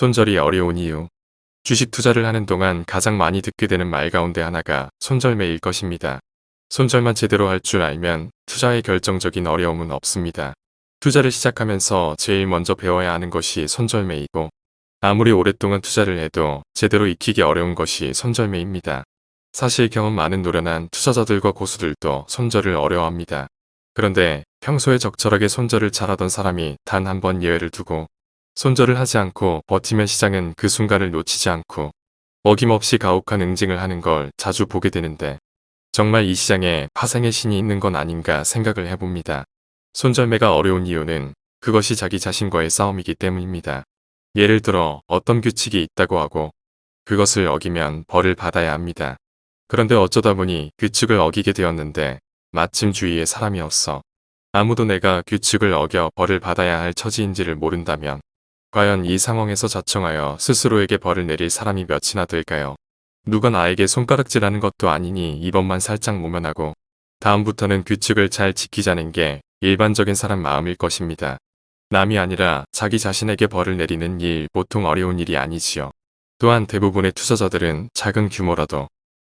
손절이 어려운 이유 주식 투자를 하는 동안 가장 많이 듣게 되는 말 가운데 하나가 손절매일 것입니다. 손절만 제대로 할 줄 알면 투자에 결정적인 어려움은 없습니다. 투자를 시작하면서 제일 먼저 배워야 하는 것이 손절매이고 아무리 오랫동안 투자를 해도 제대로 익히기 어려운 것이 손절매입니다. 사실 경험 많은 노련한 투자자들과 고수들도 손절을 어려워합니다. 그런데 평소에 적절하게 손절을 잘하던 사람이 단 한 번 예외를 두고 손절을 하지 않고 버티면 시장은 그 순간을 놓치지 않고 어김없이 가혹한 응징을 하는 걸 자주 보게 되는데 정말 이 시장에 파생의 신이 있는 건 아닌가 생각을 해봅니다. 손절매가 어려운 이유는 그것이 자기 자신과의 싸움이기 때문입니다. 예를 들어 어떤 규칙이 있다고 하고 그것을 어기면 벌을 받아야 합니다. 그런데 어쩌다 보니 규칙을 어기게 되었는데 마침 주위에 사람이 없어 아무도 내가 규칙을 어겨 벌을 받아야 할 처지인지를 모른다면 과연 이 상황에서 자청하여 스스로에게 벌을 내릴 사람이 몇이나 될까요? 누가 나에게 손가락질하는 것도 아니니 이번만 살짝 모면하고 다음부터는 규칙을 잘 지키자는 게 일반적인 사람 마음일 것입니다. 남이 아니라 자기 자신에게 벌을 내리는 일 보통 어려운 일이 아니지요. 또한 대부분의 투자자들은 작은 규모라도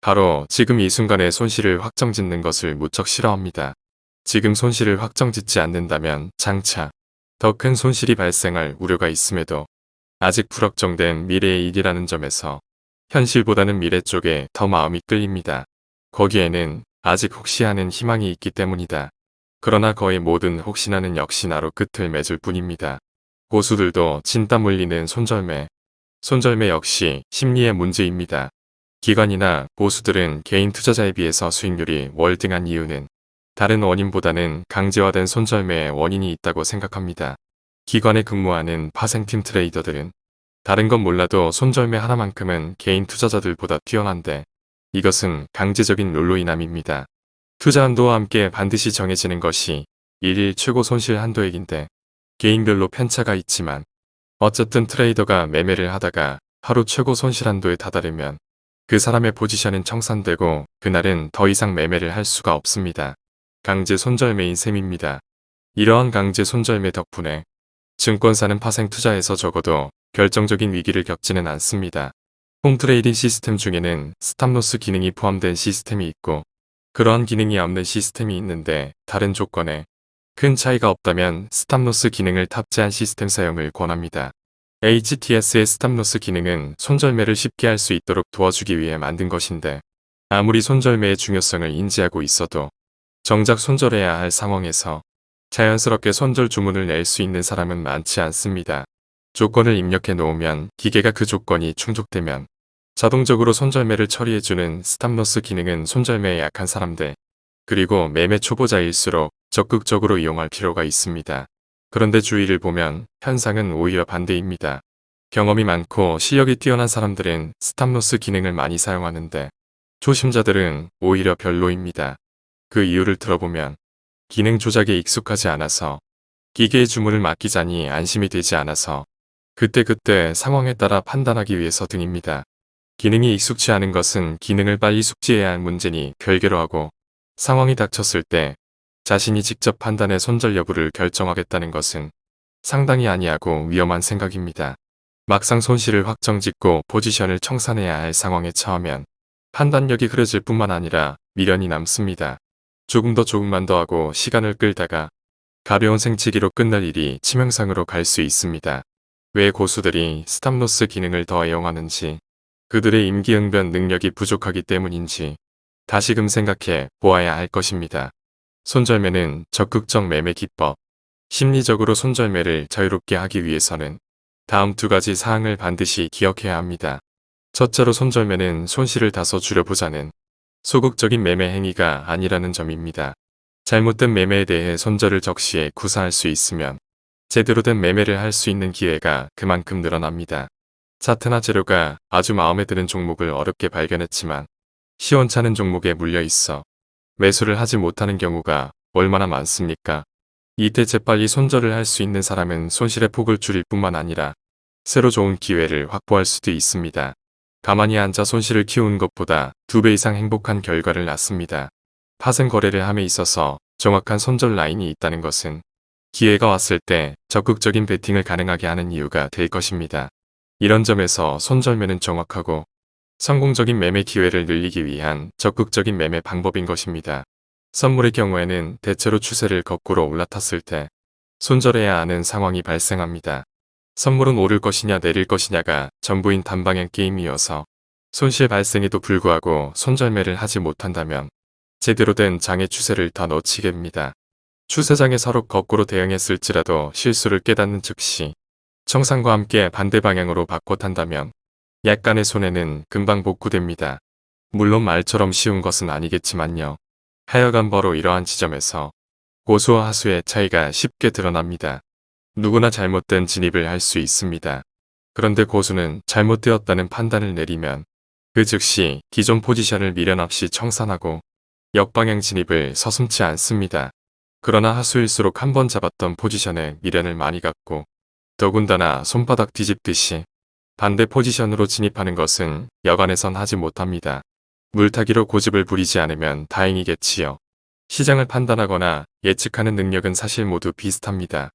바로 지금 이 순간에 손실을 확정짓는 것을 무척 싫어합니다. 지금 손실을 확정짓지 않는다면 장차 더 큰 손실이 발생할 우려가 있음에도 아직 불확정된 미래의 일이라는 점에서 현실보다는 미래 쪽에 더 마음이 끌립니다. 거기에는 아직 혹시 하는 희망이 있기 때문이다. 그러나 거의 모든 혹시나는 역시 나로 끝을 맺을 뿐입니다. 고수들도 진땀 흘리는 손절매. 손절매 역시 심리의 문제입니다. 기관이나 고수들은 개인 투자자에 비해서 수익률이 월등한 이유는 다른 원인보다는 강제화된 손절매의 원인이 있다고 생각합니다. 기관에 근무하는 파생팀 트레이더들은 다른 건 몰라도 손절매 하나만큼은 개인 투자자들보다 뛰어난데 이것은 강제적인 롤로 인함입니다. 투자 한도와 함께 반드시 정해지는 것이 일일 최고 손실 한도액인데 개인별로 편차가 있지만 어쨌든 트레이더가 매매를 하다가 하루 최고 손실 한도에 다다르면 그 사람의 포지션은 청산되고 그날은 더 이상 매매를 할 수가 없습니다. 강제 손절매인 셈입니다. 이러한 강제 손절매 덕분에 증권사는 파생 투자에서 적어도 결정적인 위기를 겪지는 않습니다. 홈트레이딩 시스템 중에는 stop loss 기능이 포함된 시스템이 있고 그러한 기능이 없는 시스템이 있는데 다른 조건에 큰 차이가 없다면 stop loss 기능을 탑재한 시스템 사용을 권합니다. HTS의 stop loss 기능은 손절매를 쉽게 할 수 있도록 도와주기 위해 만든 것인데 아무리 손절매의 중요성을 인지하고 있어도 정작 손절해야 할 상황에서 자연스럽게 손절 주문을 낼 수 있는 사람은 많지 않습니다. 조건을 입력해 놓으면 기계가 그 조건이 충족되면 자동적으로 손절매를 처리해주는 stop loss 기능은 손절매에 약한 사람들 그리고 매매 초보자일수록 적극적으로 이용할 필요가 있습니다. 그런데 주위를 보면 현상은 오히려 반대입니다. 경험이 많고 실력이 뛰어난 사람들은 스탑로스 기능을 많이 사용하는데 초심자들은 오히려 별로입니다. 그 이유를 들어보면 기능 조작에 익숙하지 않아서 기계의 주문을 맡기자니 안심이 되지 않아서 그때그때 상황에 따라 판단하기 위해서 등입니다. 기능이 익숙치 않은 것은 기능을 빨리 숙지해야 할 문제니 별개로 하고 상황이 닥쳤을 때 자신이 직접 판단해 손절 여부를 결정하겠다는 것은 상당히 아니하고 위험한 생각입니다. 막상 손실을 확정짓고 포지션을 청산해야 할 상황에 처하면 판단력이 흐려질 뿐만 아니라 미련이 남습니다. 조금 더 조금만 더 하고 시간을 끌다가 가벼운 생치기로 끝날 일이 치명상으로 갈 수 있습니다. 왜 고수들이 스탑로스 기능을 더 애용하는지 그들의 임기응변 능력이 부족하기 때문인지 다시금 생각해 보아야 할 것입니다. 손절매는 적극적 매매 기법 심리적으로 손절매를 자유롭게 하기 위해서는 다음 두 가지 사항을 반드시 기억해야 합니다. 첫째로 손절매는 손실을 다소 줄여보자는 소극적인 매매 행위가 아니라는 점입니다. 잘못된 매매에 대해 손절을 적시해 구사할 수 있으면 제대로 된 매매를 할 수 있는 기회가 그만큼 늘어납니다. 차트나 재료가 아주 마음에 드는 종목을 어렵게 발견했지만 시원찮은 종목에 물려 있어 매수를 하지 못하는 경우가 얼마나 많습니까? 이때 재빨리 손절을 할 수 있는 사람은 손실의 폭을 줄일 뿐만 아니라 새로 좋은 기회를 확보할 수도 있습니다. 가만히 앉아 손실을 키우는 것보다 두 배 이상 행복한 결과를 낳습니다. 파생 거래를 함에 있어서 정확한 손절 라인이 있다는 것은 기회가 왔을 때 적극적인 베팅을 가능하게 하는 이유가 될 것입니다. 이런 점에서 손절매는 정확하고 성공적인 매매 기회를 늘리기 위한 적극적인 매매 방법인 것입니다. 선물의 경우에는 대체로 추세를 거꾸로 올라탔을 때 손절해야 하는 상황이 발생합니다. 선물은 오를 것이냐 내릴 것이냐가 전부인 단방향 게임이어서 손실 발생에도 불구하고 손절매를 하지 못한다면 제대로 된 장의 추세를 다 놓치게 됩니다. 추세장에 서로 거꾸로 대응했을지라도 실수를 깨닫는 즉시 청산과 함께 반대 방향으로 바꿔 탄다면 약간의 손해는 금방 복구됩니다. 물론 말처럼 쉬운 것은 아니겠지만요. 하여간 바로 이러한 지점에서 고수와 하수의 차이가 쉽게 드러납니다. 누구나 잘못된 진입을 할 수 있습니다. 그런데 고수는 잘못되었다는 판단을 내리면 그 즉시 기존 포지션을 미련 없이 청산하고 역방향 진입을 서슴지 않습니다. 그러나 하수일수록 한 번 잡았던 포지션에 미련을 많이 갖고 더군다나 손바닥 뒤집듯이 반대 포지션으로 진입하는 것은 여간에선 하지 못합니다. 물타기로 고집을 부리지 않으면 다행이겠지요. 시장을 판단하거나 예측하는 능력은 사실 모두 비슷합니다.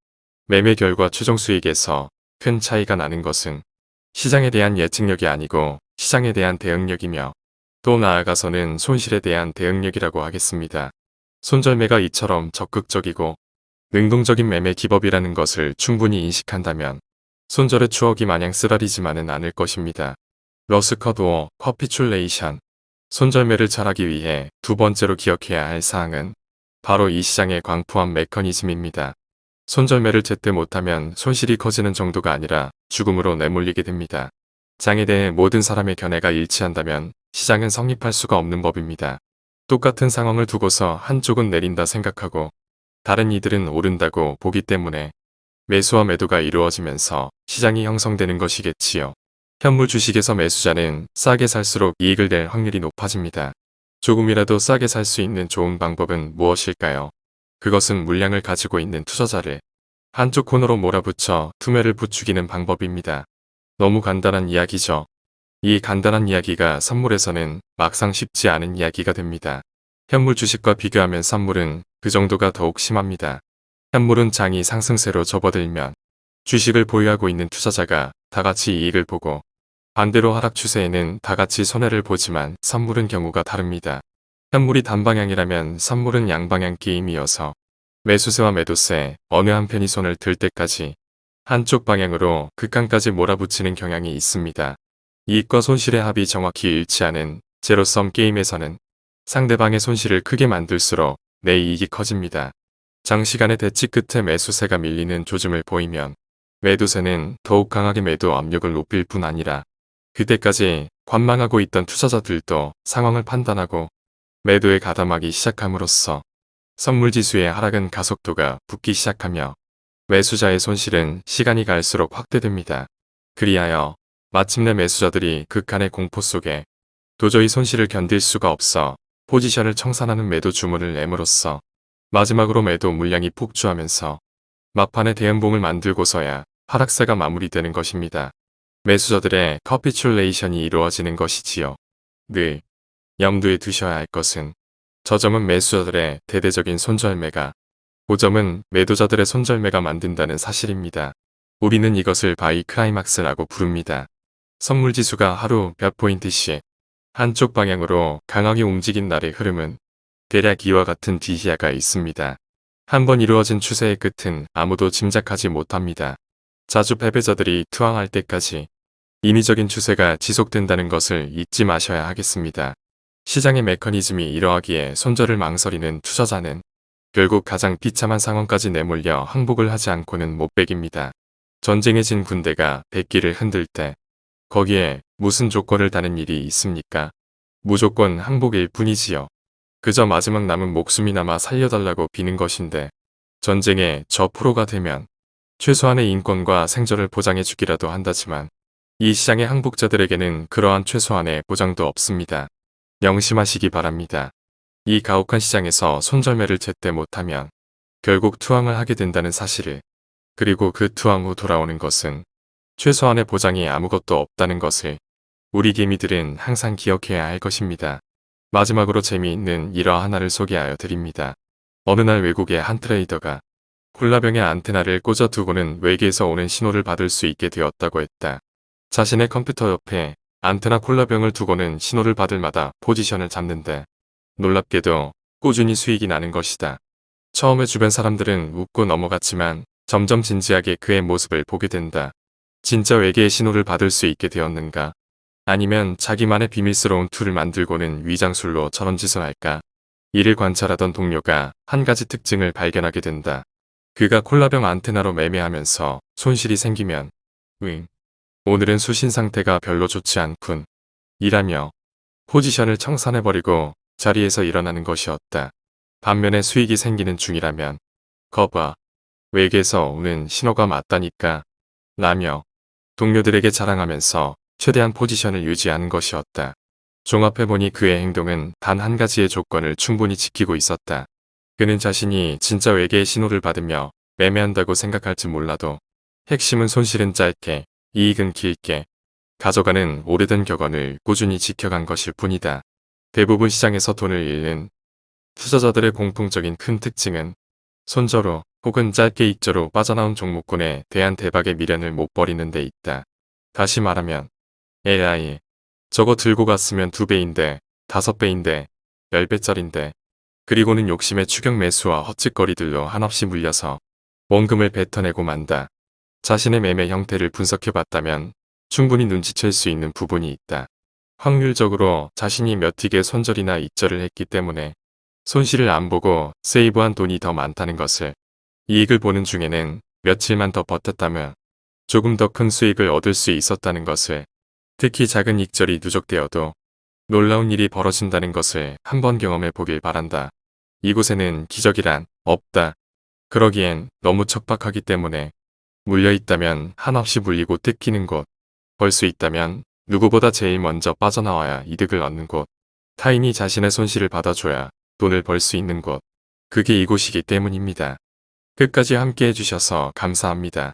매매 결과 최종 수익에서 큰 차이가 나는 것은 시장에 대한 예측력이 아니고 시장에 대한 대응력이며 또 나아가서는 손실에 대한 대응력이라고 하겠습니다. 손절매가 이처럼 적극적이고 능동적인 매매 기법이라는 것을 충분히 인식한다면 손절의 추억이 마냥 쓰라리지만은 않을 것입니다. 러스커드워 커피출레이션 손절매를 잘하기 위해 두 번째로 기억해야 할 사항은 바로 이 시장의 광푸한 메커니즘입니다. 손절매를 제때 못하면 손실이 커지는 정도가 아니라 죽음으로 내몰리게 됩니다. 장에 대해 모든 사람의 견해가 일치한다면 시장은 성립할 수가 없는 법입니다. 똑같은 상황을 두고서 한쪽은 내린다 생각하고 다른 이들은 오른다고 보기 때문에 매수와 매도가 이루어지면서 시장이 형성되는 것이겠지요. 현물 주식에서 매수자는 싸게 살수록 이익을 낼 확률이 높아집니다. 조금이라도 싸게 살 수 있는 좋은 방법은 무엇일까요? 그것은 물량을 가지고 있는 투자자를 한쪽 코너로 몰아붙여 투매를 부추기는 방법입니다. 너무 간단한 이야기죠. 이 간단한 이야기가 선물에서는 막상 쉽지 않은 이야기가 됩니다. 현물 주식과 비교하면 선물은 그 정도가 더욱 심합니다. 현물은 장이 상승세로 접어들면 주식을 보유하고 있는 투자자가 다같이 이익을 보고 반대로 하락 추세에는 다같이 손해를 보지만 선물은 경우가 다릅니다. 현물이 단방향이라면 선물은 양방향 게임이어서 매수세와 매도세 어느 한편이 손을 들 때까지 한쪽 방향으로 극한까지 몰아붙이는 경향이 있습니다. 이익과 손실의 합이 정확히 일치하는 제로섬 게임에서는 상대방의 손실을 크게 만들수록 내 이익이 커집니다. 장시간의 대치 끝에 매수세가 밀리는 조짐을 보이면 매도세는 더욱 강하게 매도 압력을 높일 뿐 아니라 그때까지 관망하고 있던 투자자들도 상황을 판단하고 매도에 가담하기 시작함으로써 선물지수의 하락은 가속도가 붙기 시작하며 매수자의 손실은 시간이 갈수록 확대됩니다. 그리하여 마침내 매수자들이 극한의 공포 속에 도저히 손실을 견딜 수가 없어 포지션을 청산하는 매도 주문을 내므로써 마지막으로 매도 물량이 폭주하면서 막판에 대음봉을 만들고서야 하락세가 마무리되는 것입니다. 매수자들의 capitulation이 이루어지는 것이지요. 늘 염두에 두셔야 할 것은 저점은 매수자들의 대대적인 손절매가 고점은 매도자들의 손절매가 만든다는 사실입니다. 우리는 이것을 buy climax라고 부릅니다. 선물지수가 하루 몇 포인트씩 한쪽 방향으로 강하게 움직인 날의 흐름은 대략 이와 같은 디시아가 있습니다. 한번 이루어진 추세의 끝은 아무도 짐작하지 못합니다. 자주 패배자들이 투항할 때까지 인위적인 추세가 지속된다는 것을 잊지 마셔야 하겠습니다. 시장의 메커니즘이 이러하기에 손절을 망설이는 투자자는 결국 가장 비참한 상황까지 내몰려 항복을 하지 않고는 못 빼깁니다. 전쟁에 진 군대가 백기를 흔들 때 거기에 무슨 조건을 다는 일이 있습니까? 무조건 항복일 뿐이지요. 그저 마지막 남은 목숨이나마 살려달라고 비는 것인데 전쟁에 저 프로가 되면 최소한의 인권과 생존을 보장해 주기라도 한다지만 이 시장의 항복자들에게는 그러한 최소한의 보장도 없습니다. 명심하시기 바랍니다. 이 가혹한 시장에서 손절매를 제때 못하면 결국 투항을 하게 된다는 사실을 그리고 그 투항 후 돌아오는 것은 최소한의 보장이 아무것도 없다는 것을 우리 개미들은 항상 기억해야 할 것입니다. 마지막으로 재미있는 일화 하나를 소개하여 드립니다. 어느 날 외국의 한 트레이더가 콜라병에 안테나를 꽂아 두고는 외계에서 오는 신호를 받을 수 있게 되었다고 했다. 자신의 컴퓨터 옆에 안테나 콜라병을 두고는 신호를 받을 마다 포지션을 잡는데 놀랍게도 꾸준히 수익이 나는 것이다. 처음에 주변 사람들은 웃고 넘어갔지만 점점 진지하게 그의 모습을 보게 된다. 진짜 외계의 신호를 받을 수 있게 되었는가? 아니면 자기만의 비밀스러운 tool을 만들고는 위장술로 저런 짓을 할까? 이를 관찰하던 동료가 한 가지 특징을 발견하게 된다. 그가 콜라병 안테나로 매매하면서 손실이 생기면 응. 오늘은 수신 상태가 별로 좋지 않군. 이라며 포지션을 청산해버리고 자리에서 일어나는 것이었다. 반면에 수익이 생기는 중이라면 거봐. 외계에서 오는 신호가 맞다니까. 라며 동료들에게 자랑하면서 최대한 포지션을 유지하는 것이었다. 종합해보니 그의 행동은 단 한 가지의 조건을 충분히 지키고 있었다. 그는 자신이 진짜 외계의 신호를 받으며 매매한다고 생각할지 몰라도 핵심은 손실은 짧게 이익은 길게 가져가는 오래된 격언을 꾸준히 지켜간 것일 뿐이다. 대부분 시장에서 돈을 잃는 투자자들의 공통적인 큰 특징은 손저로 혹은 짧게 익저로 빠져나온 종목군에 대한 대박의 미련을 못 버리는 데 있다. 다시 말하면 AI 저거 들고 갔으면 두 배인데 다섯 배인데 열 배짜린데 그리고는 욕심의 추격 매수와 헛짓거리들로 한없이 물려서 원금을 뱉어내고 만다. 자신의 매매 형태를 분석해봤다면 충분히 눈치챌 수 있는 부분이 있다. 확률적으로 자신이 몇 틱의 손절이나 익절을 했기 때문에 손실을 안 보고 세이브한 돈이 더 많다는 것을 이익을 보는 중에는 며칠만 더 버텼다면 조금 더 큰 수익을 얻을 수 있었다는 것을 특히 작은 익절이 누적되어도 놀라운 일이 벌어진다는 것을 한번 경험해 보길 바란다. 이곳에는 기적이란 없다. 그러기엔 너무 척박하기 때문에 물려있다면 한없이 물리고 뜯기는 곳, 벌 수 있다면 누구보다 제일 먼저 빠져나와야 이득을 얻는 곳, 타인이 자신의 손실을 받아줘야 돈을 벌 수 있는 곳, 그게 이곳이기 때문입니다. 끝까지 함께 해주셔서 감사합니다.